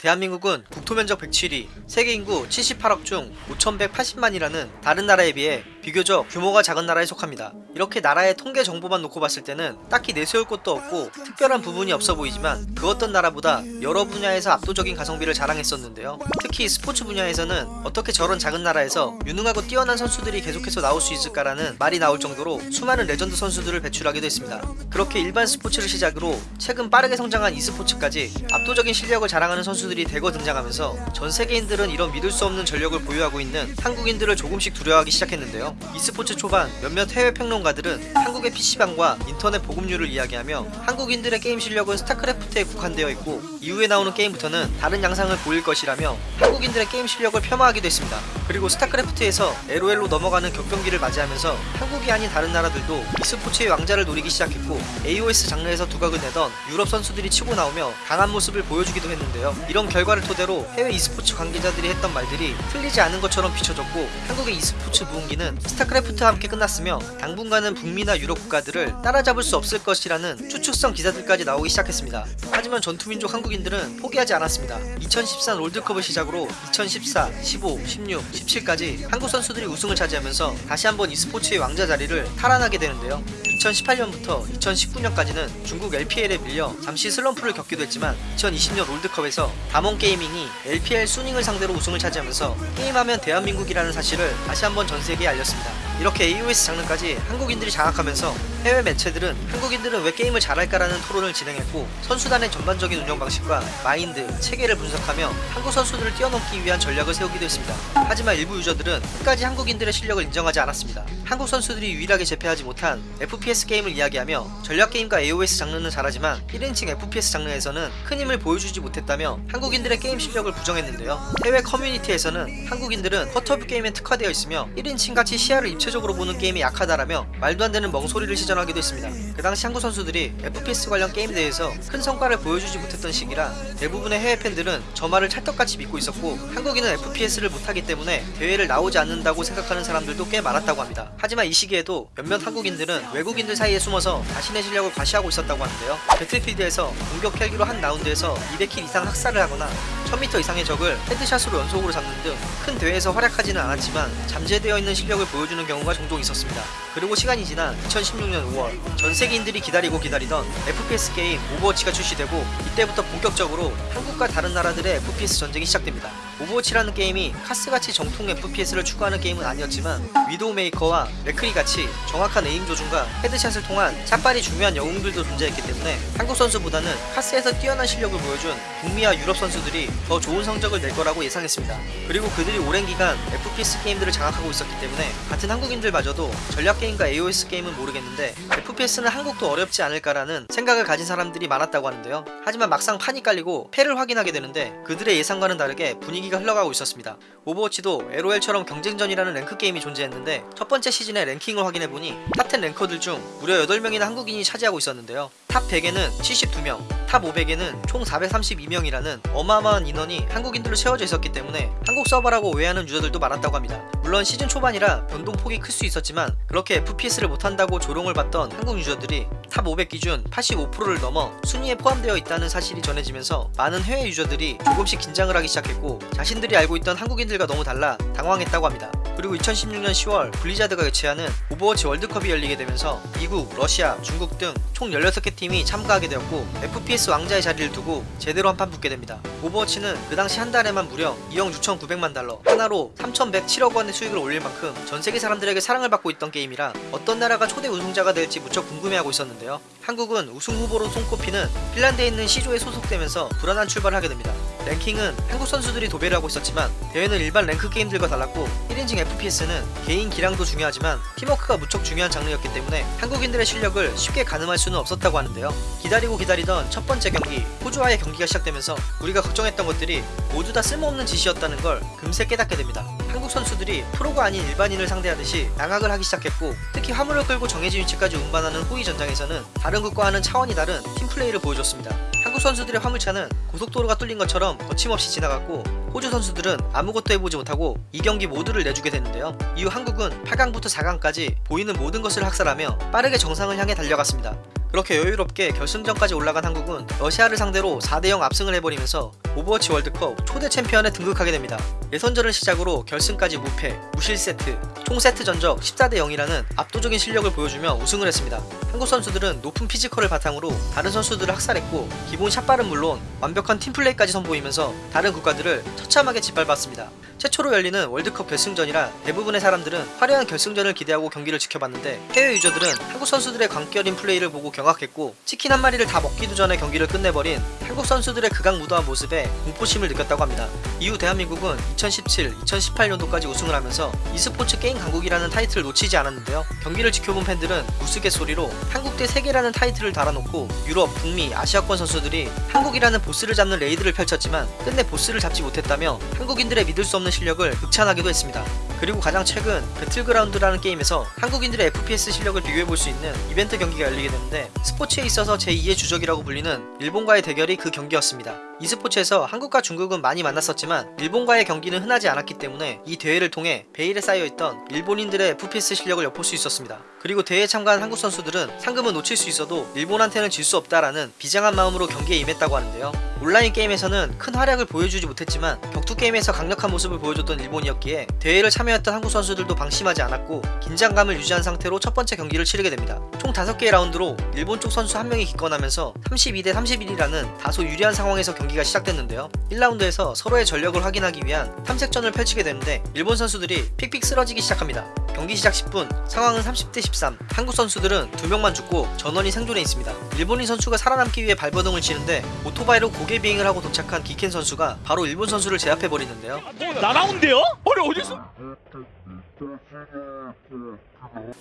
대한민국은 국토면적 107위, 세계 인구 78억 중 5,180만이라는 다른 나라에 비해 비교적 규모가 작은 나라에 속합니다. 이렇게 나라의 통계 정보만 놓고 봤을 때는 딱히 내세울 것도 없고 특별한 부분이 없어 보이지만 그 어떤 나라보다 여러 분야에서 압도적인 가성비를 자랑했었는데요. 특히 스포츠 분야에서는 어떻게 저런 작은 나라에서 유능하고 뛰어난 선수들이 계속해서 나올 수 있을까라는 말이 나올 정도로 수많은 레전드 선수들을 배출하기도 했습니다. 그렇게 일반 스포츠를 시작으로 최근 빠르게 성장한 e스포츠까지 압도적인 실력을 자랑하는 선수들이 대거 등장하면서 전 세계인들은 이런 믿을 수 없는 전력을 보유하고 있는 한국인들을 조금씩 두려워하기 시작했는데요. E스포츠 초반 몇몇 해외 평론가들은 한국의 PC방과 인터넷 보급률을 이야기하며 한국인들의 게임 실력은 스타크래프트에 국한되어 있고 이후에 나오는 게임부터는 다른 양상을 보일 것이라며 한국인들의 게임 실력을 폄하하기도 했습니다. 그리고 스타크래프트에서 LOL로 넘어가는 격변기를 맞이하면서 한국이 아닌 다른 나라들도 e스포츠의 왕좌를 노리기 시작했고 AOS 장르에서 두각을 내던 유럽 선수들이 치고 나오며 강한 모습을 보여주기도 했는데요. 이런 결과를 토대로 해외 e스포츠 관계자들이 했던 말들이 틀리지 않은 것처럼 비춰졌고 한국의 e스포츠 부흥기는 스타크래프트와 함께 끝났으며 당분간은 북미나 유럽 국가들을 따라잡을 수 없을 것이라는 추측성 기사들까지 나오기 시작했습니다. 하지만 전투민족 한국인들은 포기하지 않았습니다. 2014 롤드컵을 시작으로 2014, 15, 16, 17까지 한국 선수들이 우승을 차지하면서 다시 한번 e스포츠의 왕좌 자리를 탈환하게 되는데요. 2018년부터 2019년까지는 중국 LPL에 밀려 잠시 슬럼프를 겪기도 했지만 2020년 롤드컵에서 담원 게이밍이 LPL 쑤닝을 상대로 우승을 차지하면서 게임하면 대한민국이라는 사실을 다시 한번 전 세계에 알렸습니다. 이렇게 AOS 장르까지 한국인들이 장악하면서 해외 매체들은 한국인들은 왜 게임을 잘할까라는 토론을 진행했고 선수단의 전반적인 운영 방식과 마인드, 체계를 분석하며 한국 선수들을 뛰어넘기 위한 전략을 세우기도 했습니다. 하지만 일부 유저들은 끝까지 한국인들의 실력을 인정하지 않았습니다. 한국 선수들이 유일하게 제패하지 못한 FPS 게임을 이야기하며 전략 게임과 AOS 장르는 잘하지만 1인칭 FPS 장르에서는 큰 힘을 보여주지 못했다며 한국인들의 게임 실력을 부정했는데요. 해외 커뮤니티에서는 한국인들은 quarter view 게임에 특화되어 있으며 1인칭 같이 시야를 입체적으로 보는 게임이 약하다라며 말도 안 되는 멍소리를 시전하기도 했습니다. 그 당시 한국 선수들이 FPS 관련 게임 대회에서 큰 성과를 보여주지 못했던 시기라 대부분의 해외 팬들은 저 말을 찰떡같이 믿고 있었고 한국인은 FPS를 못하기 때문에 대회를 나오지 않는다고 생각하는 사람들도 꽤 많았다고 합니다. 하지만 이 시기에도 몇몇 한국인들은 외국인들 사이에 숨어서 자신의 실력을 과시하고 있었다고 하는데요. 배틀필드에서 공격 헬기로 한 라운드에서 200 kill 이상 학살을 하거나 1000m 이상의 적을 headshot으로 연속으로 잡는 등 큰 대회에서 활약하지는 않았지만 잠재되어 있는 실력을 보여주는 경우가 종종 있었습니다. 그리고 시간이 지난 2016년 5월 전 세계인들이 기다리고 기다리던 FPS 게임 오버워치가 출시되고 이때부터 본격적으로 한국과 다른 나라들의 FPS 전쟁이 시작됩니다. 오버워치라는 게임이 카스같이 정통 FPS를 추구하는 게임은 아니었지만 위도우 메이커와 맥크리 같이 정확한 aim 조준과 headshot을 통한 shot발이 중요한 영웅들도 존재했기 때문에 한국 선수보다는 카스에서 뛰어난 실력을 보여준 북미와 유럽 선수들이 더 좋은 성적을 낼 거라고 예상했습니다. 그리고 그들이 오랜 기간 FPS 게임들을 장악하고 있었기 때문에 같은 한국인들마저도 전략 게임과 AOS 게임은 모르겠는데 FPS는 한국도 어렵지 않을까라는 생각을 가진 사람들이 많았다고 하는데요. 하지만 막상 판이 깔리고 패를 확인하게 되는데 그들의 예상과는 다르게 분위기가 흘러가고 있었습니다. 오버워치도 LOL처럼 경쟁전이라는 랭크 게임이 존재했는데 첫 번째 시즌의 랭킹을 확인해보니 top 10 ranker들 중 무려 8명이나 한국인이 차지하고 있었는데요. top 100에는 72명, top 500에는 총 432명이라는 어마어마한 인원이 한국인들로 채워져 있었기 때문에 한국 서버라고 오해하는 유저들도 많았다고 합니다. 물론 시즌 초반이라 변동폭이 클 수 있었지만 그렇게 FPS를 못한다고 조롱을 받던 한국 유저들이 top 500 기준 85%를 넘어 순위에 포함되어 있다는 사실이 전해지면서 많은 해외 유저들이 조금씩 긴장을 하기 시작했고 자신들이 알고 있던 한국인들과 너무 달라 당황했다고 합니다. 그리고 2016년 10월 블리자드가 개최하는 오버워치 월드컵이 열리게 되면서 미국, 러시아, 중국 등 총 16개 팀이 참가하게 되었고 FPS 왕좌의 자리를 두고 제대로 한 판 붙게 됩니다. 오버워치는 그 당시 한 달에만 무려 2억 6,900만 달러 한화로 3,107억 원의 수익을 올릴 만큼 전 세계 사람들에게 사랑을 받고 있던 게임이라 어떤 나라가 초대 우승자가 될지 무척 궁금해하고 있었는데요. 한국은 우승 후보로 손꼽히는 핀란드에 있는 시조에 소속되면서 불안한 출발을 하게 됩니다. 랭킹은 한국 선수들이 도배를 하고 있었지만 대회는 일반 랭크 게임들과 달랐고 1인칭 FPS는 개인 기량도 중요하지만 팀워크가 무척 중요한 장르였기 때문에 한국인들의 실력을 쉽게 가늠할 수는 없었다고 하는 데요. 기다리고 기다리던 첫 번째 경기 호주와의 경기가 시작되면서 우리가 걱정했던 것들이 모두 다 쓸모없는 짓이었다는 걸 금세 깨닫게 됩니다. 한국 선수들이 프로가 아닌 일반인을 상대하듯이 양악을 하기 시작했고 특히 화물을 끌고 정해진 위치까지 운반하는 호위 전장에서는 다른 국과와는 차원이 다른 팀플레이를 보여줬습니다. 한국 선수들의 화물차는 고속도로가 뚫린 것처럼 거침없이 지나갔고 호주 선수들은 아무것도 해보지 못하고 이 경기 모두를 내주게 됐는데요. 이후 한국은 8강부터 4강까지 보이는 모든 것을 학살하며 빠르게 정상을 향해 달려갔습니다. 그렇게 여유롭게 결승전까지 올라간 한국은 러시아를 상대로 4대0 압승을 해버리면서 오버워치 월드컵 초대 챔피언에 등극하게 됩니다. 예선전을 시작으로 결승까지 무패, 무실 세트, 총 세트 전적 14대 0이라는 압도적인 실력을 보여주며 우승을 했습니다. 한국 선수들은 높은 피지컬을 바탕으로 다른 선수들을 학살했고 기본 shot발은 물론 완벽한 팀플레이까지 선보이면서 다른 국가들을 처참하게 짓밟았습니다. 최초로 열리는 월드컵 결승전이라 대부분의 사람들은 화려한 결승전을 기대하고 경기를 지켜봤는데 해외 유저들은 한국 선수들의 광기 어린 플레이를 보고 경악했고 치킨 한 마리를 다 먹기도 전에 경기를 끝내버린 한국 선수들의 극악무도한 모습에 공포심을 느꼈다고 합니다. 이후 대한민국은 2017, 2018년도까지 우승을 하면서 e스포츠 게임 강국이라는 타이틀을 놓치지 않았는데요. 경기를 지켜본 팬들은 우스갯소리로 한국 대 세계라는 타이틀을 달아놓고 유럽, 북미, 아시아권 선수들이 한국이라는 보스를 잡는 raid를 펼쳤지만 끝내 보스를 잡지 못했다며 한국인들의 믿을 수 없는 실력을 극찬하기도 했습니다. 그리고 가장 최근 배틀그라운드라는 게임에서 한국인들의 FPS 실력을 비교해볼 수 있는 이벤트 경기가 열리게 되는데 스포츠에 있어서 제2의 주적이라고 불리는 일본과의 대결이 그 경기였습니다. E스포츠에서 한국과 중국은 많이 만났었지만 일본과의 경기는 흔하지 않았기 때문에 이 대회를 통해 베일에 쌓여있던 일본인들의 FPS 실력을 엿볼 수 있었습니다. 그리고 대회에 참가한 한국 선수들은 상금은 놓칠 수 있어도 일본한테는 질 수 없다라는 비장한 마음으로 경기에 임했다고 하는데요. 온라인 게임에서는 큰 활약을 보여주지 못했지만 격투 게임에서 강력한 모습을 보여줬던 일본이었기에 대회를 참여했던 한국 선수들도 방심하지 않았고 긴장감을 유지한 상태로 첫 번째 경기를 치르게 됩니다. 총 5개의 라운드로 일본 쪽 선수 한 명이 기권하면서 32대 31이라는 다소 유리한 상황에서 경기 가 시작됐는데요. 1라운드에서 서로의 전력을 확인하기 위한 탐색전을 펼치게 되는데 일본 선수들이 픽픽 쓰러지기 시작합니다. 경기 시작 10분 상황은 30대 13 한국 선수들은 2명만 죽고 전원이 생존해 있습니다. 일본인 선수가 살아남기 위해 발버둥을 치는데 오토바이로 고개 비행을 하고 도착한 기켄 선수가 바로 일본 선수를 제압해 버리는데요. 날아온대요? 아니 어디서?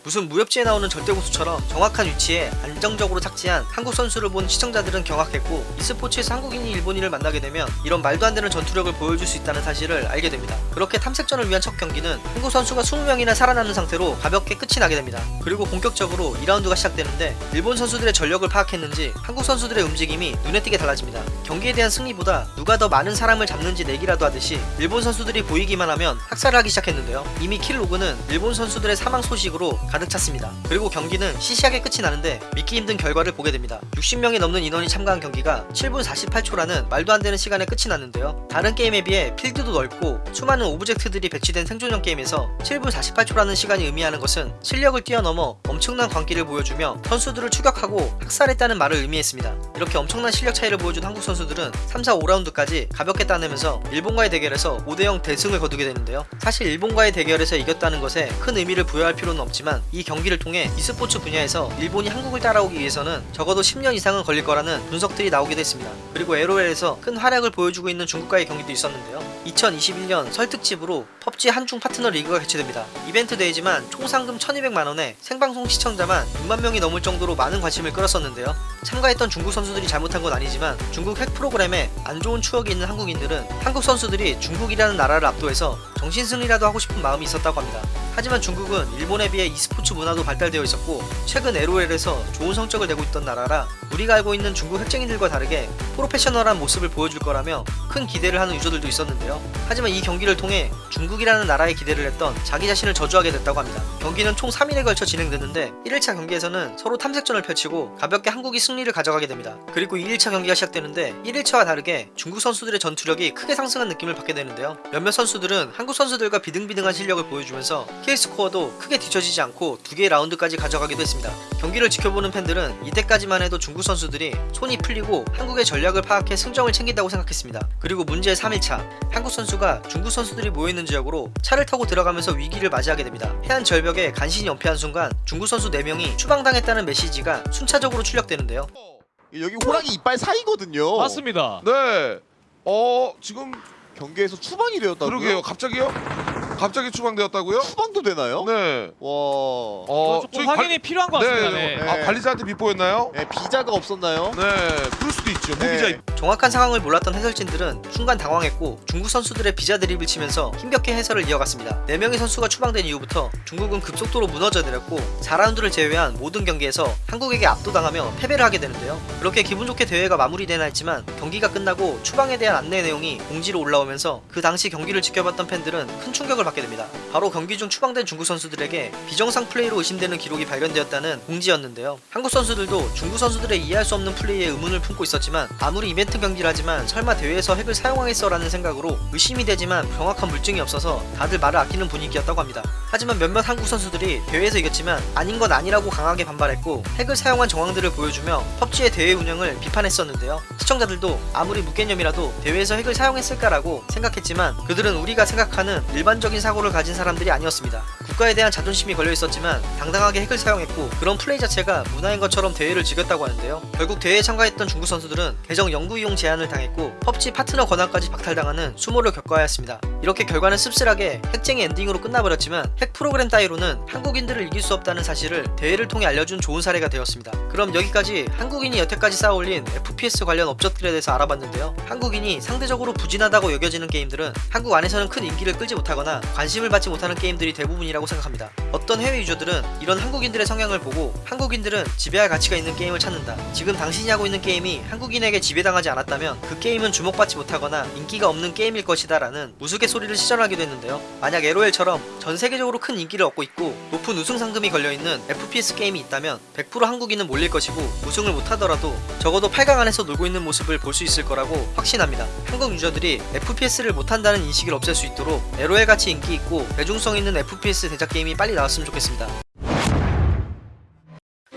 무슨 무협지에 나오는 절대고수처럼 정확한 위치에 안정적으로 착지한 한국 선수를 본 시청자들은 경악했고 e스포츠에서 한국인이 일본인을 만나게 되면 이런 말도 안 되는 전투력을 보여줄 수 있다는 사실을 알게 됩니다. 그렇게 탐색전을 위한 첫 경기는 한국 선수가 20명이나 살아남는 상태로 가볍게 끝이 나게 됩니다. 그리고 본격적으로 2라운드가 시작되는데 일본 선수들의 전력을 파악했는지 한국 선수들의 움직임이 눈에 띄게 달라집니다. 경기에 대한 승리보다 누가 더 많은 사람을 잡는지 내기라도 하듯이 일본 선수들이 보이기만 하면 학살을 하기 시작했는데요. 이미 kill log는 일본 선수들의 사망 소식으로 가득 찼습니다. 그리고 경기는 시시하게 끝이 나는데 믿기 힘든 결과를 보게 됩니다. 60명이 넘는 인원이 참가한 경기가 7분 48초라는 말도 안 되는 시간에 끝이 났는데요. 다른 게임에 비해 필드도 넓고 수많은 object들이 배치된 생존형 게임에서 7분 48초라는 시간이 의미하는 것은 실력을 뛰어넘어 엄청난 광기를 보여주며 선수들을 추격하고 학살했다는 말을 의미했습니다. 이렇게 엄청난 실력 차이를 보여준 한국 선수 들은 3, 4, 5라운드까지 가볍게 따내면서 일본과의 대결에서 5대0 대승을 거두게 되는데요. 사실 일본과의 대결에서 이겼다는 것에 큰 의미를 부여할 필요는 없지만 이 경기를 통해 e스포츠 분야에서 일본이 한국을 따라오기 위해서는 적어도 10년 이상은 걸릴 거라는 분석들이 나오기도 했습니다. 그리고 LOL에서 큰 활약을 보여주고 있는 중국과의 경기도 있었는데요. 2021년 설 특집으로 펍지 한중 파트너 리그가 개최됩니다. 이벤트 대회지만 총 상금 1200만원에 생방송 시청자만 6만 명이 넘을 정도로 많은 관심을 끌었었는데요. 참가했던 중국 선수들이 잘못한 건 아니지만 중국 핵 프로그램에 안 좋은 추억이 있는 한국인들은 한국 선수들이 중국이라는 나라를 압도해서 정신승리라도 하고 싶은 마음이 있었다고 합니다. 하지만 중국은 일본에 비해 e스포츠 문화도 발달되어 있었고 최근 LOL에서 좋은 성적을 내고 있던 나라라 우리가 알고 있는 중국 핵쟁이들과 다르게 프로페셔널한 모습을 보여줄 거라며 큰 기대를 하는 유저들도 있었는데요. 하지만 이 경기를 통해 중국이라는 나라에 기대를 했던 자기 자신을 저주하게 됐다고 합니다. 경기는 총 3일에 걸쳐 진행됐는데 1일차 경기에서는 서로 탐색전을 펼치고 가볍게 한국이 승리를 가져가게 됩니다. 그리고 2일차 경기가 시작되는데 1일차와 다르게 중국 선수들의 전투력이 크게 상승한 느낌을 받게 되는데요. 몇몇 선수들은 한국 선수들과 비등비등한 실력을 보여주면서 kill score도 크게 뒤처지지 않고 두 개의 라운드까지 가져가기도 했습니다. 경기를 지켜보는 팬들은 이때까지만 해도 중국 선수들이 손이 풀리고 한국의 전략을 파악해 승정을 챙긴다고 생각했습니다. 그리고 문제의 3일차 한국 선수가 중국 선수들이 모여있는 지역으로 차를 타고 들어가면서 위기를 맞이하게 됩니다. 해안 절벽에 간신히 연패한 순간 중국 선수 4명이 추방당했다는 메시지가 순차적으로 출력되는데요. 여기 호랑이 이빨 사이거든요. 맞습니다. 네. 어 지금 경기에서 추방이 되었다고요? 그러게요. 갑자기요? 갑자기 추방되었다고요? 추방도 되나요? 네. 와. 어 조금 확인이 필요한 것 같습니다. 네. 네. 아 관리자한테 빗보였나요? 네, 비자가 없었나요? 네. 그럴 수도 있죠. 네. 무비자. 정확한 상황을 몰랐던 해설진들은 순간 당황했고 중국 선수들의 비자 드립을 치면서 힘겹게 해설을 이어갔습니다. 4명의 선수가 추방된 이후부터 중국은 급속도로 무너져 내렸고 4라운드를 제외한 모든 경기에서 한국에게 압도당하며 패배를 하게 되는데요. 그렇게 기분 좋게 대회가 마무리되나 했지만 경기가 끝나고 추방에 대한 안내 내용이 공지로 올라오면서 그 당시 경기를 지켜봤던 팬들은 큰 충격을 받게 됩니다. 바로 경기 중 추방된 중국 선수들에게 비정상 플레이로 의심되는 기록이 발견되었다는 공지였는데요. 한국 선수들도 중국 선수들의 이해할 수 없는 플레이에 의문을 품고 있었지만 아무리 이벤트 경기라지만 설마 대회에서 핵을 사용하겠어 라는 생각으로 의심이 되지만 정확한 물증이 없어서 다들 말을 아끼는 분위기였다고 합니다. 하지만 몇몇 한국 선수들이 대회에서 이겼지만 아닌 건 아니라고 강하게 반발했고 핵을 사용한 정황들을 보여주며 펍지의 대회 운영을 비판했었는데요. 시청자들도 아무리 무개념이라도 대회에서 핵을 사용했을까라고 생각했지만 그들은 우리가 생각하는 일반적인 사고를 가진 사람들이 아니었습니다. 국가에 대한 자존심이 걸려 있었지만 당당하게 핵을 사용했고 그런 플레이 자체가 문화인 것처럼 대회를 즐겼다고 하는데요. 결국 대회에 참가했던 중국 선수들은 계정 영구 이용 제한을 당했고 펍지 파트너 권한까지 박탈당하는 수모를 겪어야 했습니다. 이렇게 결과는 씁쓸하게 핵쟁이 엔딩으로 끝나버렸지만 핵 프로그램 따위로는 한국인들을 이길 수 없다는 사실을 대회를 통해 알려준 좋은 사례가 되었습니다. 그럼 여기까지 한국인이 여태까지 쌓아올린 FPS 관련 업적들에 대해서 알아봤는데요. 한국인이 상대적으로 부진하다고 여겨지는 게임들은 한국 안에서는 큰 인기를 끌지 못하거나 관심을 받지 못하는 게임들이 대부분이라고 생각합니다. 어떤 해외 유저들은 이런 한국인들의 성향을 보고 한국인들은 지배할 가치가 있는 게임을 찾는다. 지금 당신이 하고 있는 게임이 한국인에게 지배당하지 않았다면 그 게임은 주목받지 못하거나 인기가 없는 게임일 것이다 라는 우스갯소리를 시전하기도 했는데요. 만약 LOL처럼 전 세계적으로 큰 인기를 얻고 있고 높은 우승 상금이 걸려있는 FPS 게임이 있다면 100% 한국인은 몰릴 것이고 우승을 못하더라도 적어도 8강 안에서 놀고 있는 모습을 볼 수 있을 거라고 확신합니다. 한국 유저들이 FPS를 못한다는 인식을 없앨 수 있도록 LOL 같이 인기 있고 대중성 있는 FPS 대작 게임이 빨리 나왔으면 좋겠습니다.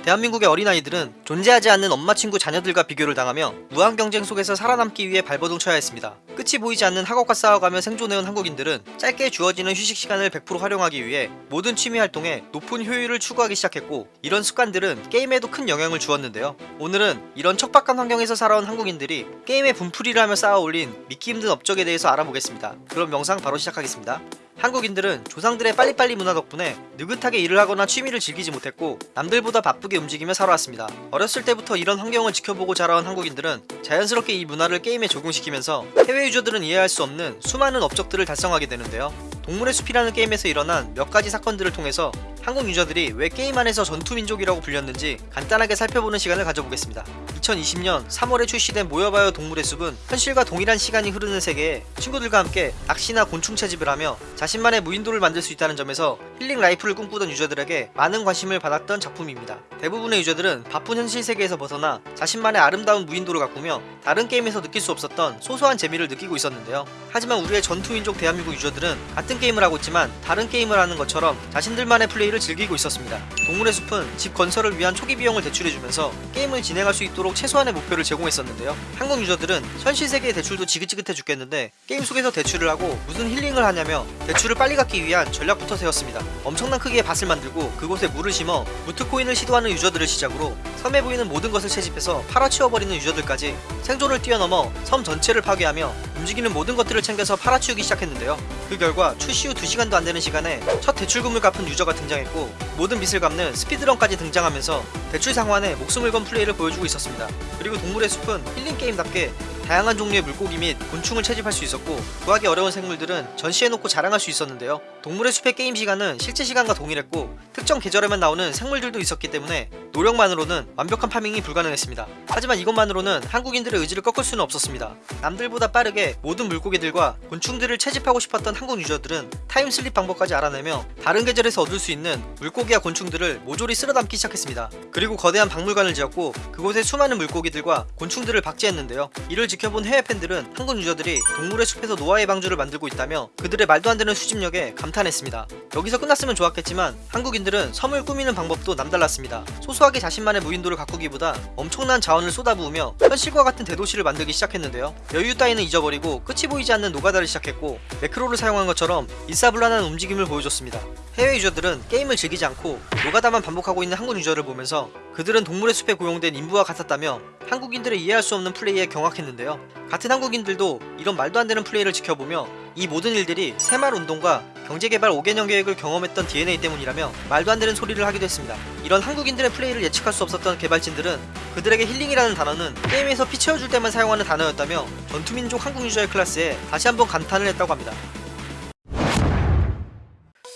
대한민국의 어린아이들은 존재하지 않는 엄마 친구 자녀들과 비교를 당하며 무한 경쟁 속에서 살아남기 위해 발버둥 쳐야 했습니다. 끝이 보이지 않는 학업과 싸워가며 생존해온 한국인들은 짧게 주어지는 휴식 시간을 100% 활용하기 위해 모든 취미 활동에 높은 효율을 추구하기 시작했고 이런 습관들은 게임에도 큰 영향을 주었는데요. 오늘은 이런 척박한 환경에서 살아온 한국인들이 게임의 분풀이를 하며 쌓아올린 믿기 힘든 업적에 대해서 알아보겠습니다. 그럼 영상 바로 시작하겠습니다. 한국인들은 조상들의 빨리빨리 문화 덕분에 느긋하게 일을 하거나 취미를 즐기지 못했고 남들보다 바쁘게 움직이며 살아왔습니다. 어렸을 때부터 이런 환경을 지켜보고 자라온 한국인들은 자연스럽게 이 문화를 게임에 적용시키면서 해외 유저들은 이해할 수 없는 수많은 업적들을 달성하게 되는데요. 동물의 숲이라는 게임에서 일어난 몇 가지 사건들을 통해서 한국 유저들이 왜 게임 안에서 전투민족이라고 불렸는지 간단하게 살펴보는 시간을 가져보겠습니다. 2020년 3월에 출시된 모여봐요 동물의 숲은 현실과 동일한 시간이 흐르는 세계에 친구들과 함께 낚시나 곤충 채집을 하며 자신만의 무인도를 만들 수 있다는 점에서 healing life를 꿈꾸던 유저들에게 많은 관심을 받았던 작품입니다. 대부분의 유저들은 바쁜 현실 세계에서 벗어나 자신만의 아름다운 무인도를 가꾸며 다른 게임에서 느낄 수 없었던 소소한 재미를 느끼고 있었는데요. 하지만 우리의 전투민족 대한민국 유저들은 같은 게임을 하고 있지만 다른 게임을 하는 것처럼 자신들만의 플레이 를 즐기고 있었습니다. 동물의 숲은 집 건설을 위한 초기 비용을 대출해주면서 게임을 진행할 수 있도록 최소한의 목표를 제공했었는데요. 한국 유저들은 현실 세계의 대출도 지긋지긋해 죽겠는데 게임 속에서 대출을 하고 무슨 힐링을 하냐며 대출을 빨리 갚기 위한 전략부터 세웠습니다. 엄청난 크기의 밭을 만들고 그곳에 물을 심어 무트코인을 시도하는 유저들을 시작으로 섬에 보이는 모든 것을 채집해서 팔아치워버리는 유저들까지 생존을 뛰어넘어 섬 전체를 파괴하며 움직이는 모든 것들을 챙겨서 팔아치우기 시작했는데요. 그 결과 출시 후 2시간도 안 되는 시간에 첫 대출금을 갚은 유저가 등장했 고 모든 빚을 갚는 스피드런까지 등장하면서 대출 상환에 목숨을 건 플레이를 보여주고 있었습니다. 그리고 동물의 숲은 힐링 게임답게 다양한 종류의 물고기 및 곤충을 채집할 수 있었고 구하기 어려운 생물들은 전시해놓고 자랑할 수 있었는데요. 동물의 숲의 게임 시간은 실제 시간과 동일했고 특정 계절에만 나오는 생물들도 있었기 때문에 노력만으로는 완벽한 파밍이 불가능했습니다. 하지만 이것만으로는 한국인들의 의지를 꺾을 수는 없었습니다. 남들보다 빠르게 모든 물고기들과 곤충들을 채집하고 싶었던 한국 유저들은 타임슬립 방법까지 알아내며 다른 계절에서 얻을 수 있는 물고기와 곤충들을 모조리 쓸어담기 시작했습니다. 그리고 거대한 박물관을 지었고 그곳에 수많은 물고기들과 곤충들을 박제했는데요. 이를 지켜 본 해외 팬들은 한국 유저들이 동물의 숲에서 노아의 방주를 만들고 있다며 그들의 말도 안 되는 수집력에 감탄했습니다. 여기서 끝났으면 좋았겠지만 한국인들은 섬을 꾸미는 방법도 남달랐습니다. 소소하게 자신만의 무인도를 가꾸기보다 엄청난 자원을 쏟아부으며 현실과 같은 대도시를 만들기 시작했는데요. 여유 따위는 잊어버리고 끝이 보이지 않는 노가다를 시작했고 매크로를 사용한 것처럼 일사불란한 움직임을 보여줬습니다. 해외 유저들은 게임을 즐기지 않고 노가다만 반복하고 있는 한국 유저를 보면서 그들은 동물의 숲에 고용된 인부와 같았다며 한국인들의 이해할 수 없는 플레이에 경악했는데요. 같은 한국인들도 이런 말도 안 되는 플레이를 지켜보며 이 모든 일들이 새마을 운동과 경제개발 5개년 계획을 경험했던 DNA 때문이라며 말도 안 되는 소리를 하기도 했습니다. 이런 한국인들의 플레이를 예측할 수 없었던 개발진들은 그들에게 힐링이라는 단어는 게임에서 피 채워줄 때만 사용하는 단어였다며 전투민족 한국 유저의 클래스에 다시 한번 감탄을 했다고 합니다.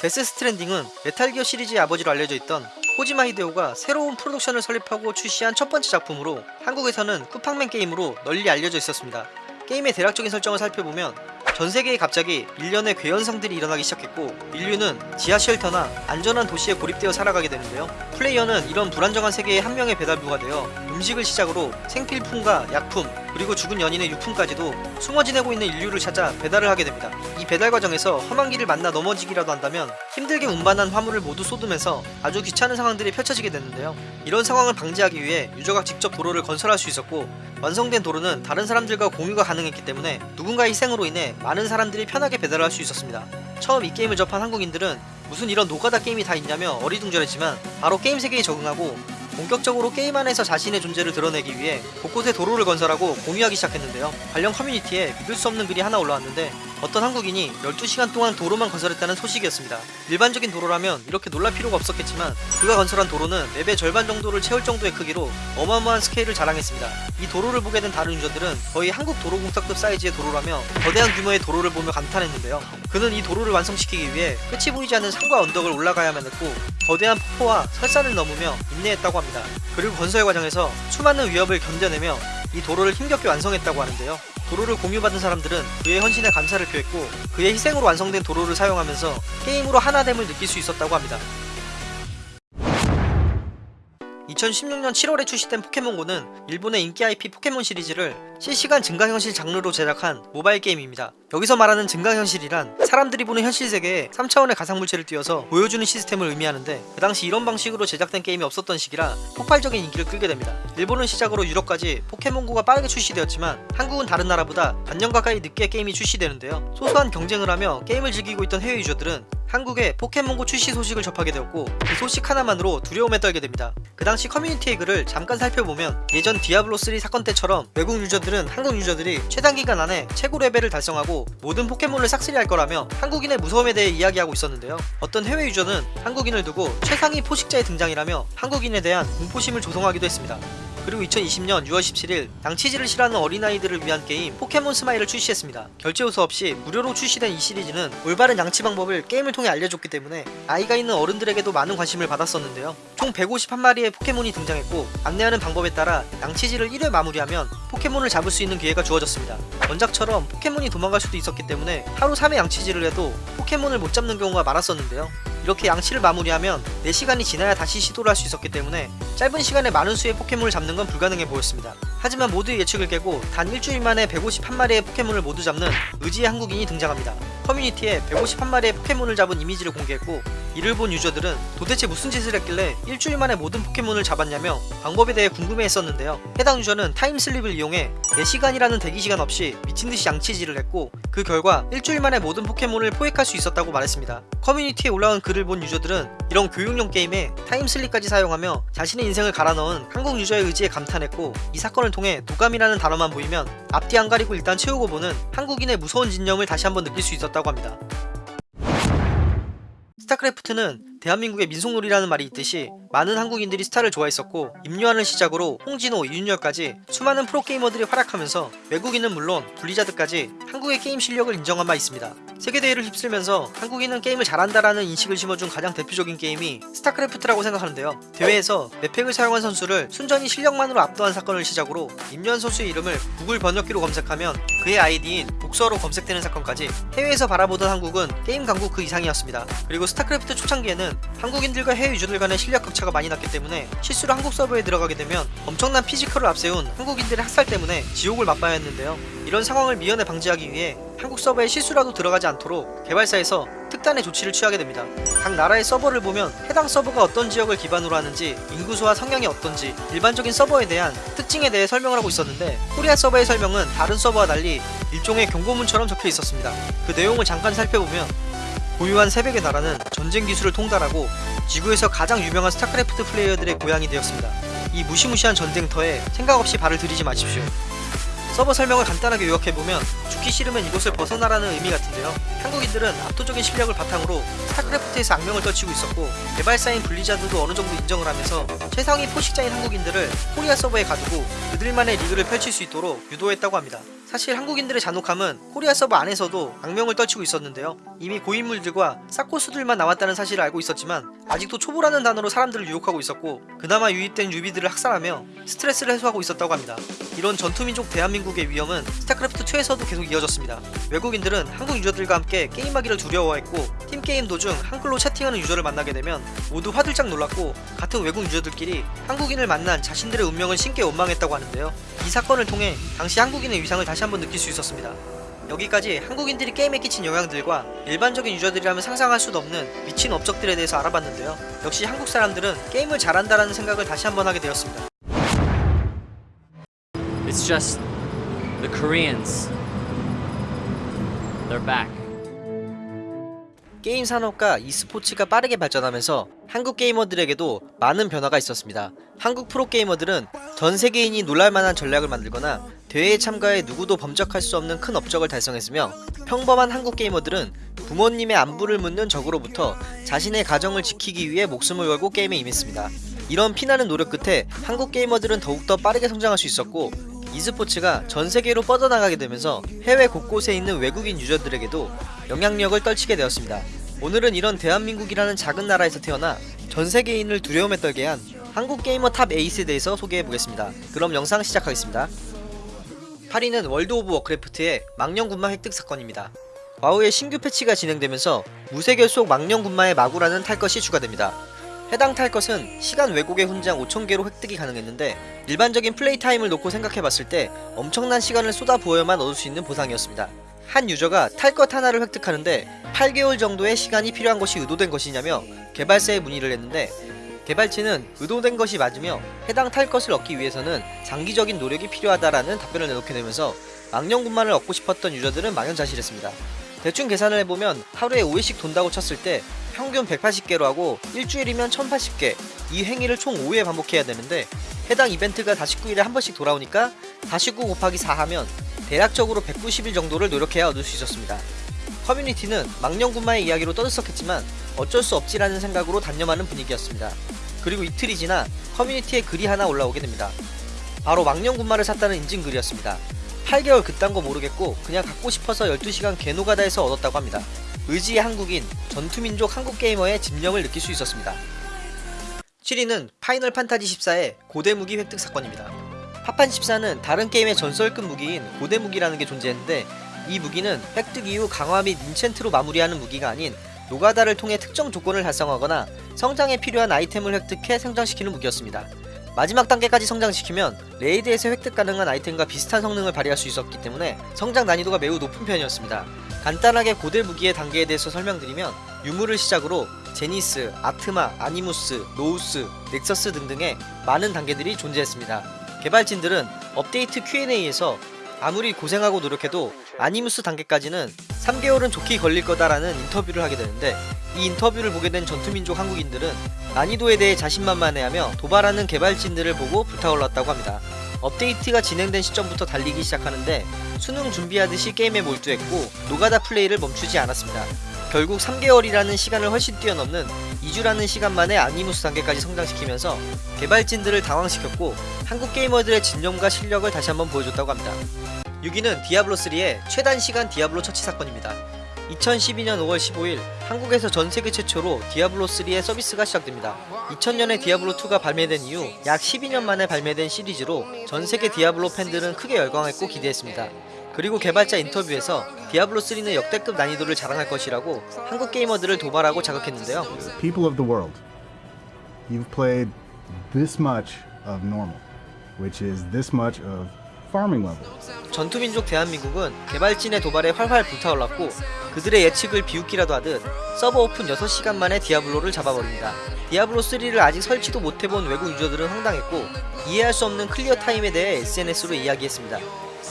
데스 스트랜딩은 메탈기어 시리즈의 아버지로 알려져 있던 코지마 히데오가 새로운 프로덕션을 설립하고 출시한 첫 번째 작품으로 한국에서는 쿠팡맨 게임으로 널리 알려져 있었습니다. 게임의 대략적인 설정을 살펴보면 전 세계에 갑자기 일련의 괴현상들이 일어나기 시작했고 인류는 지하 shelter나 안전한 도시에 고립되어 살아가게 되는데요. 플레이어는 이런 불안정한 세계의 한 명의 배달부가 되어 음식을 시작으로 생필품과 약품 그리고 죽은 연인의 유품까지도 숨어 지내고 있는 인류를 찾아 배달을 하게 됩니다. 이 배달 과정에서 험한 길을 만나 넘어지기라도 한다면 힘들게 운반한 화물을 모두 쏟으면서 아주 귀찮은 상황들이 펼쳐지게 되는데요. 이런 상황을 방지하기 위해 유저가 직접 도로를 건설할 수 있었고 완성된 도로는 다른 사람들과 공유가 가능했기 때문에 누군가의 희생으로 인해 많은 사람들이 편하게 배달을 할수 있었습니다. 처음 이 게임을 접한 한국인들은 무슨 이런 노가다 게임이 다 있냐며 어리둥절했지만 바로 게임 세계에 적응하고 본격적으로 게임 안에서 자신의 존재를 드러내기 위해 곳곳에 도로를 건설하고 공유하기 시작했는데요. 관련 커뮤니티에 믿을 수 없는 글이 하나 올라왔는데 어떤 한국인이 12시간 동안 도로만 건설했다는 소식이었습니다. 일반적인 도로라면 이렇게 놀랄 필요가 없었겠지만 그가 건설한 도로는 맵의 절반 정도를 채울 정도의 크기로 어마어마한 스케일을 자랑했습니다. 이 도로를 보게 된 다른 유저들은 거의 한국 도로공사급 사이즈의 도로라며 거대한 규모의 도로를 보며 감탄했는데요. 그는 이 도로를 완성시키기 위해 끝이 보이지 않는 산과 언덕을 올라가야만 했고 거대한 폭포와 설산을 넘으며 인내했다고 합니다. 그리고 건설 과정에서 수많은 위협을 견뎌내며 이 도로를 힘겹게 완성했다고 하는데요. 도로를 공유받은 사람들은 그의 헌신에 감사를 표했고 그의 희생으로 완성된 도로를 사용하면서 게임으로 하나됨을 느낄 수 있었다고 합니다. 2016년 7월에 출시된 포켓몬고는 일본의 인기 IP 포켓몬 시리즈를 실시간 증강현실 장르로 제작한 모바일 게임입니다. 여기서 말하는 증강현실이란 사람들이 보는 현실 세계에 3차원의 가상물체를 띄워서 보여주는 시스템을 의미하는데 그 당시 이런 방식으로 제작된 게임이 없었던 시기라 폭발적인 인기를 끌게 됩니다. 일본은 시작으로 유럽까지 포켓몬고가 빠르게 출시되었지만 한국은 다른 나라보다 반년 가까이 늦게 게임이 출시되는데요. 소소한 경쟁을 하며 게임을 즐기고 있던 해외 유저들은 한국에 포켓몬고 출시 소식을 접하게 되었고 그 소식 하나만으로 두려움에 떨게 됩니다. 그 당시 커뮤니티의 글을 잠깐 살펴보면 예전 디아블로3 사건 때처럼 외국 유저들은 한국 유저들이 최단 기간 안에 최고 레벨을 달성하고 모든 포켓몬을 싹쓸이 할 거라며 한국인의 무서움에 대해 이야기하고 있었는데요. 어떤 해외 유저는 한국인을 두고 최상위 포식자의 등장이라며 한국인에 대한 공포심을 조성하기도 했습니다. 그리고 2020년 6월 17일 양치질을 싫어하는 어린아이들을 위한 게임 포켓몬 스마일을 출시했습니다. 결제 요소 없이 무료로 출시된 이 시리즈는 올바른 양치 방법을 게임을 통해 알려줬기 때문에 아이가 있는 어른들에게도 많은 관심을 받았었는데요. 총 151마리의 포켓몬이 등장했고 안내하는 방법에 따라 양치질을 1회 마무리하면 포켓몬을 잡을 수 있는 기회가 주어졌습니다. 원작처럼 포켓몬이 도망갈 수도 있었기 때문에 하루 3회 양치질을 해도 포켓몬을 못 잡는 경우가 많았었는데요. 이렇게 양치를 마무리하면 4시간이 지나야 다시 시도를 할 수 있었기 때문에 짧은 시간에 많은 수의 포켓몬을 잡는 건 불가능해 보였습니다. 하지만 모두의 예측을 깨고 단 일주일 만에 151마리의 포켓몬을 모두 잡는 의지의 한국인이 등장합니다. 커뮤니티에 151마리의 포켓몬을 잡은 이미지를 공개했고 이를 본 유저들은 도대체 무슨 짓을 했길래 일주일 만에 모든 포켓몬을 잡았냐며 방법에 대해 궁금해했었는데요. 해당 유저는 time slip을 이용해 4시간이라는 대기시간 없이 미친듯이 양치질을 했고 그 결과 일주일 만에 모든 포켓몬을 포획할 수 있었다고 말했습니다. 커뮤니티에 올라온 글을 본 유저들은 이런 교육용 게임에 time slip까지 사용하며 자신의 인생을 갈아 넣은 한국 유저의 의지에 감탄했고 이 사건을 통해 도감이라는 단어만 보이면 앞뒤 안 가리고 일단 채우고 보는 한국인의 무서운 집념을 다시 한번 느낄 수 있었다고 합니다. 스타크래프트는 대한민국의 민속놀이라는 말이 있듯이 많은 한국인들이 스타를 좋아했었고 임요환을 시작으로 홍진호, 이윤열까지 수많은 프로게이머들이 활약하면서 외국인은 물론 블리자드까지 한국의 게임 실력을 인정한 바 있습니다. 세계대회를 휩쓸면서 한국인은 게임을 잘한다라는 인식을 심어준 가장 대표적인 게임이 스타크래프트라고 생각하는데요. 대회에서 map hack을 사용한 선수를 순전히 실력만으로 압도한 사건을 시작으로 임요환 선수의 이름을 구글 번역기로 검색하면 그의 아이디인 복서로 검색되는 사건까지 해외에서 바라보던 한국은 게임 강국 그 이상이었습니다. 그리고 스타크래프트 초창기에는 한국인들과 해외 유저들 간의 실력 격차가 많이 났기 때문에 실수로 한국 서버에 들어가게 되면 엄청난 physical을 앞세운 한국인들의 학살 때문에 지옥을 맛봐야 했는데요. 이런 상황을 미연에 방지하기 위해 한국 서버에 실수라도 들어가지 않도록 개발사에서 특단의 조치를 취하게 됩니다. 각 나라의 서버를 보면 해당 서버가 어떤 지역을 기반으로 하는지 인구수와 성향이 어떤지 일반적인 서버에 대한 특징에 대해 설명을 하고 있었는데 코리아 서버의 설명은 다른 서버와 달리 일종의 경고문처럼 적혀 있었습니다. 그 내용을 잠깐 살펴보면 고요한 새벽의 나라는 전쟁 기술을 통달하고 지구에서 가장 유명한 스타크래프트 플레이어들의 고향이 되었습니다. 이 무시무시한 전쟁터에 생각 없이 발을 들이지 마십시오. 서버 설명을 간단하게 요약해보면 죽기 싫으면 이곳을 벗어나라는 의미 같은데요. 한국인들은 압도적인 실력을 바탕으로 스타크래프트에서 악명을 떨치고 있었고 개발사인 블리자드도 어느 정도 인정을 하면서 최상위 포식자인 한국인들을 코리아 서버에 가두고 그들만의 리그를 펼칠 수 있도록 유도했다고 합니다. 사실 한국인들의 잔혹함은 코리아 서버 안에서도 악명을 떨치고 있었는데요. 이미 고인물들과 쌉고수들만 남았다는 사실을 알고 있었지만 아직도 초보라는 단어로 사람들을 유혹하고 있었고 그나마 유입된 newbie들을 학살하며 스트레스를 해소하고 있었다고 합니다. 이런 전투민족 대한민국의 위엄은 스타크래프트2에서도 계속 이어졌습니다. 외국인들은 한국 유저들과 함께 게임하기를 두려워했고 팀 게임 도중 한글로 채팅하는 유저를 만나게 되면 모두 화들짝 놀랐고 같은 외국 유저들끼리 한국인을 만난 자신들의 운명을 신께 원망했다고 하는데요. 이 사건을 통해 당시 한국인의 위상을 다시 한번 느낄 수 있었습니다. 여기까지 한국인들이 게임에 끼친 영향들과 일반적인 유저들이라면 상상할 수도 없는 미친 업적들에 대해서 알아봤는데요. 역시 한국 사람들은 게임을 잘한다라는 생각을 다시 한번 하게 되었습니다. It's just the Koreans. They're back. 게임 산업과 e스포츠가 빠르게 발전하면서 한국 게이머들에게도 많은 변화가 있었습니다. 한국 프로게이머들은 전 세계인이 놀랄만한 전략을 만들거나 대회에 참가해 누구도 범접할 수 없는 큰 업적을 달성했으며 평범한 한국 게이머들은 부모님의 안부를 묻는 적으로부터 자신의 가정을 지키기 위해 목숨을 걸고 게임에 임했습니다. 이런 피나는 노력 끝에 한국 게이머들은 더욱더 빠르게 성장할 수 있었고 e스포츠가 전 세계로 뻗어나가게 되면서 해외 곳곳에 있는 외국인 유저들에게도 영향력을 떨치게 되었습니다. 오늘은 이런 대한민국이라는 작은 나라에서 태어나 전 세계인을 두려움에 떨게 한 한국 게이머 top eight에 대해서 소개해 보겠습니다. 그럼 영상 시작하겠습니다. 8위는 월드 오브 워크래프트의 망령 군마 획득 사건입니다. 와우의 신규 패치가 진행되면서 무쇠결속 망령 군마의 마구라는 탈 것이 추가됩니다. 해당 탈 것은 시간 왜곡의 훈장 5000개로 획득이 가능했는데 일반적인 플레이 타임을 놓고 생각해봤을 때 엄청난 시간을 쏟아부어야만 얻을 수 있는 보상이었습니다. 한 유저가 탈 것 하나를 획득하는데 8개월 정도의 시간이 필요한 것이 의도된 것이냐며 개발사에 문의를 했는데 개발진은 의도된 것이 맞으며 해당 탈 것을 얻기 위해서는 장기적인 노력이 필요하다라는 답변을 내놓게 되면서 망령군만을 얻고 싶었던 유저들은 망연자실했습니다. 대충 계산을 해보면 하루에 5회씩 돈다고 쳤을 때 평균 180개로 하고 일주일이면 1080개 이 행위를 총 5회 반복해야 되는데 해당 이벤트가 49일에 한 번씩 돌아오니까 49 곱하기 4 하면 대략적으로 190일 정도를 노력해야 얻을 수 있었습니다. 커뮤니티는 망령군마의 이야기로 떠들썩했지만 어쩔 수 없지라는 생각으로 단념하는 분위기였습니다. 그리고 이틀이 지나 커뮤니티에 글이 하나 올라오게 됩니다. 바로 망령군마를 샀다는 인증글이었습니다. 8개월 그딴 거 모르겠고 그냥 갖고 싶어서 12시간 개노가다해서 얻었다고 합니다. 의지의 한국인, 전투민족 한국 게이머의 집념을 느낄 수 있었습니다. 7위는 파이널 판타지 14의 고대 무기 획득 사건입니다. 파판 14는 다른 게임의 전설급 무기인 고대 무기라는 게 존재했는데 이 무기는 획득 이후 강화 및 enchant로 마무리하는 무기가 아닌 노가다를 통해 특정 조건을 달성하거나 성장에 필요한 아이템을 획득해 성장시키는 무기였습니다. 마지막 단계까지 성장시키면 raid에서 획득 가능한 아이템과 비슷한 성능을 발휘할 수 있었기 때문에 성장 난이도가 매우 높은 편이었습니다. 간단하게 고대 무기의 단계에 대해서 설명드리면 유물을 시작으로 제니스, 아트마, 아니무스, 노우스, 넥서스 등등의 많은 단계들이 존재했습니다. 개발진들은 업데이트 Q&A에서 아무리 고생하고 노력해도 아니무스 단계까지는 3개월은 좋게 걸릴 거다라는 인터뷰를 하게 되는데 이 인터뷰를 보게 된 전투민족 한국인들은 난이도에 대해 자신만만해하며 도발하는 개발진들을 보고 불타올랐다고 합니다. 업데이트가 진행된 시점부터 달리기 시작하는데 수능 준비하듯이 게임에 몰두했고 노가다 플레이를 멈추지 않았습니다. 결국 3개월이라는 시간을 훨씬 뛰어넘는 2주라는 시간 만에 아니무스 단계까지 성장시키면서 개발진들을 당황시켰고 한국 게이머들의 집념과 실력을 다시 한번 보여줬다고 합니다. 6위는 디아블로3의 최단 시간 디아블로 처치 사건입니다. 2012년 5월 15일 한국에서 전 세계 최초로 디아블로3의 서비스가 시작됩니다. 2000년에 디아블로2가 발매된 이후 약 12년 만에 발매된 시리즈로 전 세계 디아블로 팬들은 크게 열광했고 기대했습니다. 그리고 개발자 인터뷰에서 디아블로3는 역대급 난이도를 자랑할 것이라고 한국 게이머들을 도발하고 자극했는데요. people of the world, you've played this much of normal, which is this much of farming level. 전투민족 대한민국은 개발진의 도발에 활활 불타올랐고 그들의 예측을 비웃기라도 하듯 서버 오픈 6시간 만에 디아블로를 잡아버립니다. 디아블로3를 아직 설치도 못해본 외국 유저들은 황당했고 이해할 수 없는 clear time에 대해 SNS로 이야기했습니다.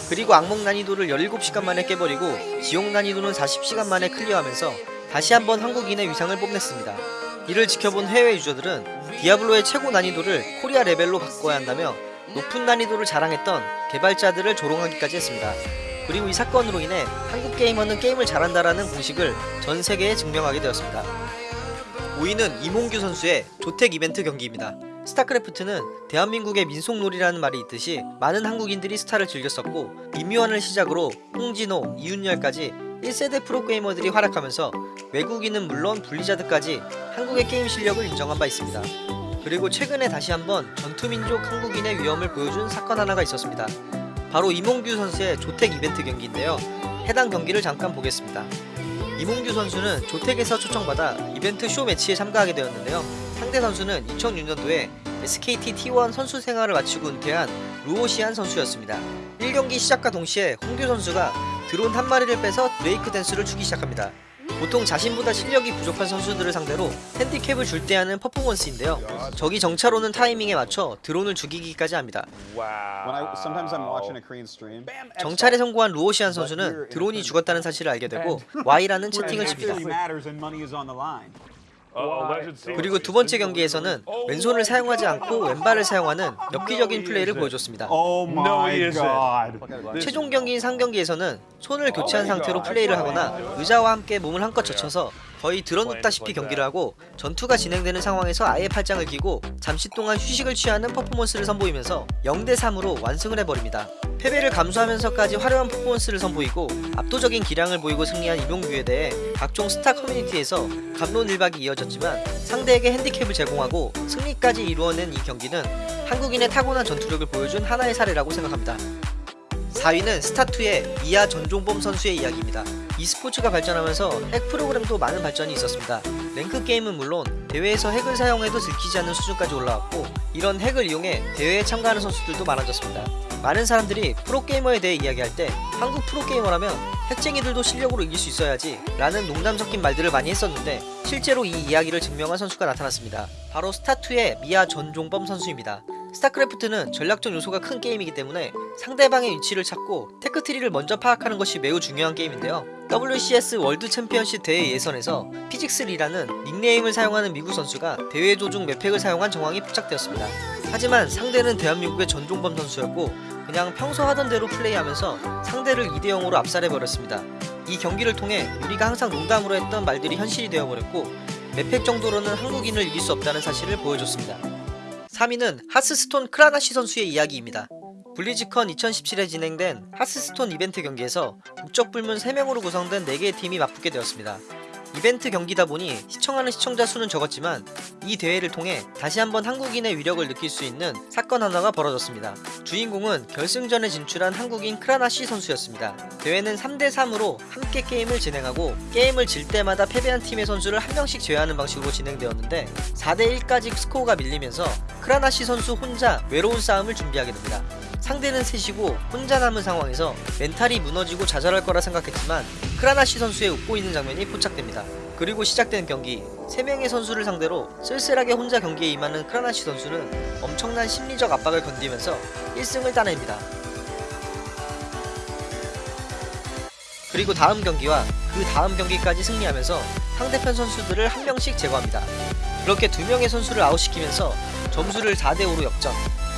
그리고 악몽 난이도를 17시간 만에 깨버리고 지옥 난이도는 40시간 만에 clear하면서 다시 한번 한국인의 위상을 뽐냈습니다. 이를 지켜본 해외 유저들은 디아블로의 최고 난이도를 코리아 레벨로 바꿔야 한다며 높은 난이도를 자랑했던 개발자들을 조롱하기까지 했습니다. 그리고 이 사건으로 인해 한국 게이머는 게임을 잘한다라는 공식을 전 세계에 증명하게 되었습니다. 5위는 이몽규 선수의 조택 이벤트 경기입니다. 스타크래프트는 대한민국의 민속놀이라는 말이 있듯이 많은 한국인들이 스타를 즐겼었고 임요환을 시작으로 홍진호, 이윤열까지 1세대 프로게이머들이 활약하면서 외국인은 물론 블리자드까지 한국의 게임 실력을 인정한 바 있습니다. 그리고 최근에 다시 한번 전투민족 한국인의 위험을 보여준 사건 하나가 있었습니다. 바로 이몽규 선수의 조택 이벤트 경기인데요. 해당 경기를 잠깐 보겠습니다. 이몽규 선수는 조택에서 초청받아 이벤트 쇼 매치에 참가하게 되었는데요. 상대 선수는 2006년도에 SKT T1 선수 생활을 마치고 은퇴한 루오시안 선수였습니다. 1경기 시작과 동시에 홍규 선수가 드론 한 마리를 빼서 브레이크 댄스를 추기 시작합니다. 보통 자신보다 실력이 부족한 선수들을 상대로 핸디캡을 줄 때 하는 퍼포먼스인데요. 적이 정찰 오는 타이밍에 맞춰 드론을 죽이기까지 합니다. When I sometimes I'm watching a Korean stream. 정찰에 성공한 루오시안 선수는 드론이 죽었다는 사실을 알게 되고 Y라는 채팅을 칩니다. The line. 그리고 두 번째 경기에서는 왼손을 사용하지 않고 왼발을 사용하는 엽기적인 플레이를 보여줬습니다. Oh. 최종 경기인 상경기에서는 손을 교체한 상태로 플레이를 하거나 의자와 함께 몸을 한껏 젖혀서 거의 드러눕다시피 경기를 하고 전투가 진행되는 상황에서 아예 팔짱을 끼고 잠시 동안 휴식을 취하는 퍼포먼스를 선보이면서 0대3으로 완승을 해버립니다. 패배를 감수하면서까지 화려한 퍼포먼스를 선보이고 압도적인 기량을 보이고 승리한 이병규에 대해 각종 스타 커뮤니티에서 감론 일박이 이어졌지만 상대에게 핸디캡을 제공하고 승리까지 이루어낸 이 경기는 한국인의 타고난 전투력을 보여준 하나의 사례라고 생각합니다. 4위는 스타2의 이하 전종범 선수의 이야기입니다. e스포츠가 발전하면서 핵 프로그램도 많은 발전이 있었습니다. 랭크 게임은 물론 대회에서 핵을 사용해도 들키지 않는 수준까지 올라왔고 이런 핵을 이용해 대회에 참가하는 선수들도 많아졌습니다. 많은 사람들이 프로게이머에 대해 이야기할 때 한국 프로게이머라면 핵쟁이들도 실력으로 이길 수 있어야지 라는 농담 섞인 말들을 많이 했었는데 실제로 이 이야기를 증명한 선수가 나타났습니다. 바로 스타2의 미아 전종범 선수입니다. 스타크래프트는 전략적 요소가 큰 게임이기 때문에 상대방의 위치를 찾고 tech tree를 먼저 파악하는 것이 매우 중요한 게임인데요. WCS 월드 챔피언십 대회 예선에서 피직스리라는 닉네임을 사용하는 미국 선수가 대회 도중 map hack을 사용한 정황이 포착되었습니다. 하지만 상대는 대한민국의 전종범 선수였고 그냥 평소 하던 대로 플레이하면서 상대를 2대0으로 압살해버렸습니다. 이 경기를 통해 우리가 항상 농담으로 했던 말들이 현실이 되어버렸고 map hack 정도로는 한국인을 이길 수 없다는 사실을 보여줬습니다. 3위는 하스스톤 크라니쉬 선수의 이야기입니다. 블리즈컨 2017에 진행된 하스스톤 이벤트 경기에서 국적 불문 3명으로 구성된 4개의 팀이 맞붙게 되었습니다. 이벤트 경기다 보니 시청하는 시청자 수는 적었지만 이 대회를 통해 다시 한번 한국인의 위력을 느낄 수 있는 사건 하나가 벌어졌습니다. 주인공은 결승전에 진출한 한국인 크라니쉬 선수였습니다. 대회는 3대3으로 함께 게임을 진행하고 게임을 질 때마다 패배한 팀의 선수를 한 명씩 제외하는 방식으로 진행되었는데 4대1까지 스코어가 밀리면서 크라니쉬 선수 혼자 외로운 싸움을 준비하게 됩니다. 상대는 셋이고 혼자 남은 상황에서 멘탈이 무너지고 좌절할 거라 생각했지만 크라니쉬 선수의 웃고 있는 장면이 포착됩니다. 그리고 시작된 경기 3명의 선수를 상대로 쓸쓸하게 혼자 경기에 임하는 크라니쉬 선수는 엄청난 심리적 압박을 견디면서 1승을 따냅니다. 그리고 다음 경기와 그 다음 경기까지 승리하면서 상대편 선수들을 한 명씩 제거합니다. 그렇게 두 명의 선수를 아웃시키면서 점수를 4대5로 역전.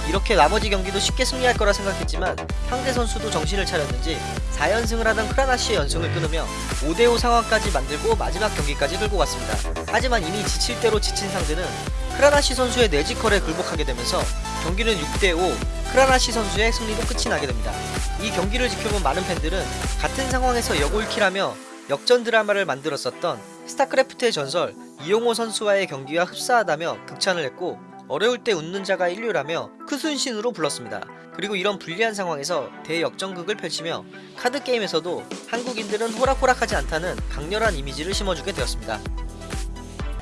이렇게 나머지 경기도 쉽게 승리할 거라 생각했지만 상대 선수도 정신을 차렸는지 4연승을 하던 크라나시의 연승을 끊으며 5대5 상황까지 만들고 마지막 경기까지 끌고 갔습니다. 하지만 이미 지칠 대로 지친 상대는 크라나시 선수의 내지컬에 굴복하게 되면서 경기는 6대5 크라나시 선수의 승리로 끝이 나게 됩니다. 이 경기를 지켜본 많은 팬들은 같은 상황에서 역all kill하며 역전 드라마를 만들었었던 스타크래프트의 전설 이영호 선수와의 경기와 흡사하다며 극찬을 했고 어려울 때 웃는 자가 일류라며 크순신으로 불렀습니다. 그리고 이런 불리한 상황에서 대역전극을 펼치며 카드 게임에서도 한국인들은 호락호락하지 않다는 강렬한 이미지를 심어주게 되었습니다.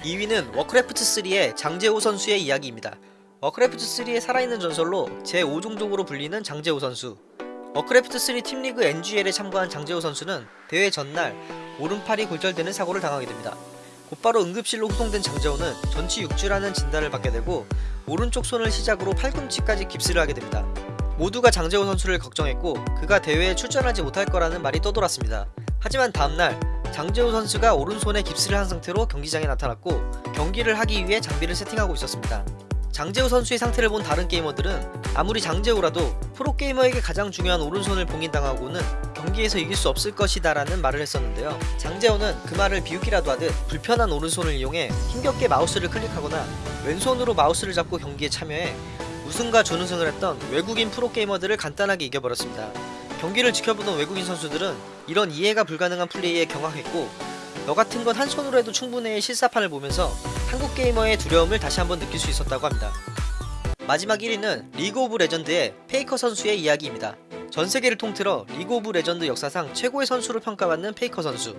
2위는 워크래프트3의 장재호 선수의 이야기입니다. 워크래프트3의 살아있는 전설로 제5종족으로 불리는 장재호 선수. 워크래프트3 팀리그 NGL에 참가한 장재호 선수는 대회 전날 오른팔이 골절되는 사고를 당하게 됩니다. 곧바로 응급실로 후송된 장재호는 전치 6주라는 진단을 받게 되고 오른쪽 손을 시작으로 팔꿈치까지 깁스를 하게 됩니다. 모두가 장재호 선수를 걱정했고 그가 대회에 출전하지 못할 거라는 말이 떠돌았습니다. 하지만 다음날 장재호 선수가 오른손에 깁스를 한 상태로 경기장에 나타났고 경기를 하기 위해 장비를 세팅하고 있었습니다. 장재호 선수의 상태를 본 다른 게이머들은 아무리 장재호라도 프로게이머에게 가장 중요한 오른손을 봉인당하고는 경기에서 이길 수 없을 것이다 라는 말을 했었는데요. 장재호는 그 말을 비웃기라도 하듯 불편한 오른손을 이용해 힘겹게 마우스를 클릭하거나 왼손으로 마우스를 잡고 경기에 참여해 우승과 준우승을 했던 외국인 프로게이머들을 간단하게 이겨버렸습니다. 경기를 지켜보던 외국인 선수들은 이런 이해가 불가능한 플레이에 경악했고 너 같은 건 한 손으로 해도 충분해 실사판을 보면서 한국 게이머의 두려움을 다시 한번 느낄 수 있었다고 합니다. 마지막 1위는 리그 오브 레전드의 페이커 선수의 이야기입니다. 전 세계를 통틀어 리그 오브 레전드 역사상 최고의 선수로 평가받는 페이커 선수.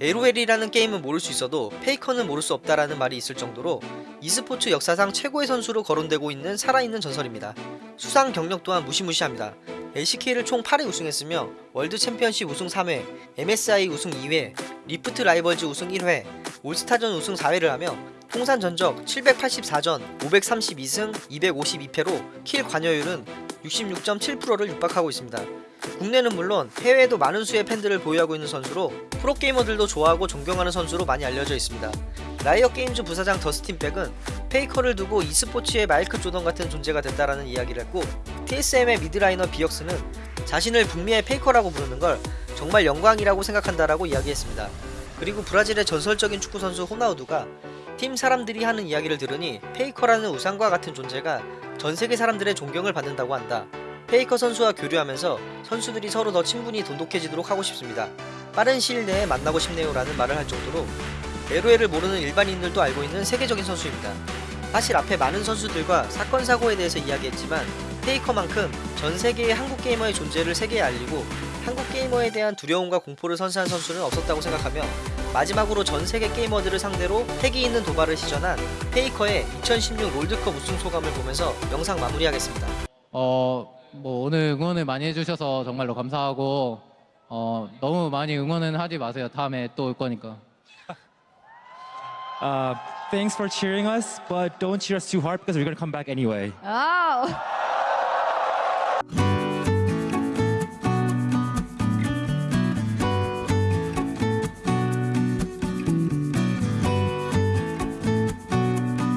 LOL이라는 게임은 모를 수 있어도 페이커는 모를 수 없다라는 말이 있을 정도로 e스포츠 역사상 최고의 선수로 거론되고 있는 살아있는 전설입니다. 수상 경력 또한 무시무시합니다. LCK를 총 8회 우승했으며 월드 챔피언십 우승 3회, MSI 우승 2회, 리프트 라이벌즈 우승 1회, 올스타전 우승 4회를 하며 통산 전적 784전 532승 252패로 킬 관여율은 66.7%를 육박하고 있습니다. 국내는 물론 해외에도 많은 수의 팬들을 보유하고 있는 선수로 프로게이머들도 좋아하고 존경하는 선수로 많이 알려져 있습니다. 라이엇 게임즈 부사장 더스틴 벡은 페이커를 두고 e스포츠의 마이클 조던 같은 존재가 됐다라는 이야기를 했고 TSM의 mid laner 비역슨은 자신을 북미의 페이커라고 부르는 걸 정말 영광이라고 생각한다라고 이야기했습니다. 그리고 브라질의 전설적인 축구 선수 호나우두가 팀 사람들이 하는 이야기를 들으니 페이커라는 우상과 같은 존재가 전 세계 사람들의 존경을 받는다고 한다. 페이커 선수와 교류하면서 선수들이 서로 더 친분이 돈독해지도록 하고 싶습니다. 빠른 시일 내에 만나고 싶네요 라는 말을 할 정도로 LOL을 모르는 일반인들도 알고 있는 세계적인 선수입니다. 사실 앞에 많은 선수들과 사건 사고에 대해서 이야기했지만 페이커만큼 전 세계의 한국 게이머의 존재를 세계에 알리고 한국 게이머에 대한 두려움과 공포를 선사한 선수는 없었다고 생각하며 마지막으로 전 세계 게이머들을 상대로 패기 있는 도발을 시전한 페이커의 2016 롤드컵 우승 소감을 보면서 영상 마무리하겠습니다. 어, 뭐 오늘 응원을 많이 해주셔서 정말로 감사하고 어, 너무 많이 응원은 하지 마세요. 다음에 또 올 거니까. Uh, thanks for cheering us, but don't cheer us too hard because we're gonna come back anyway. Oh.